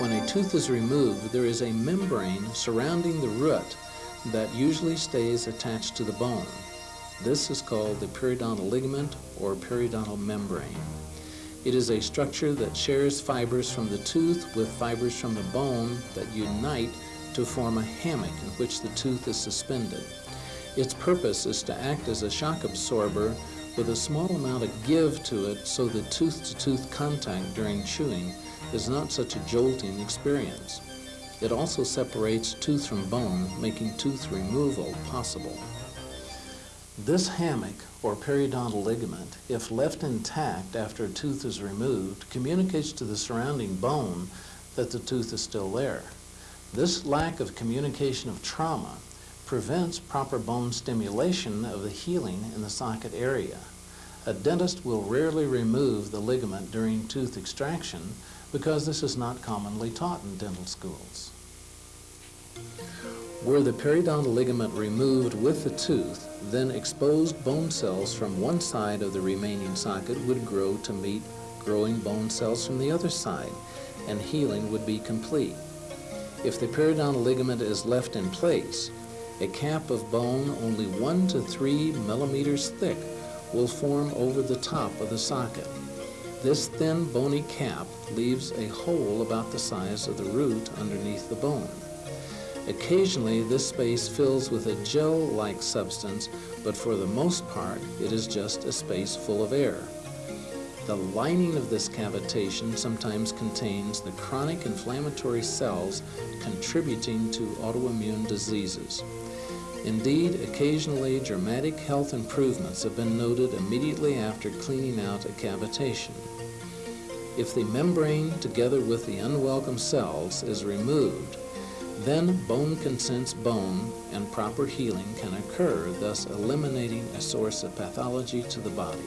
When a tooth is removed, there is a membrane surrounding the root that usually stays attached to the bone. This is called the periodontal ligament or periodontal membrane. It is a structure that shares fibers from the tooth with fibers from the bone that unite to form a hammock in which the tooth is suspended. Its purpose is to act as a shock absorber with a small amount of give to it so the tooth-to-tooth -tooth contact during chewing is not such a jolting experience. It also separates tooth from bone, making tooth removal possible. This hammock, or periodontal ligament, if left intact after a tooth is removed, communicates to the surrounding bone that the tooth is still there. This lack of communication of trauma prevents proper bone stimulation of the healing in the socket area. A dentist will rarely remove the ligament during tooth extraction because this is not commonly taught in dental schools. Were the periodontal ligament removed with the tooth, then exposed bone cells from one side of the remaining socket would grow to meet growing bone cells from the other side, and healing would be complete. If the periodontal ligament is left in place, a cap of bone only one to three millimeters thick will form over the top of the socket. This thin bony cap leaves a hole about the size of the root underneath the bone. Occasionally, this space fills with a gel-like substance, but for the most part, it is just a space full of air. The lining of this cavitation sometimes contains the chronic inflammatory cells contributing to autoimmune diseases. Indeed, occasionally dramatic health improvements have been noted immediately after cleaning out a cavitation. If the membrane, together with the unwelcome cells, is removed, then bone consents bone and proper healing can occur, thus eliminating a source of pathology to the body.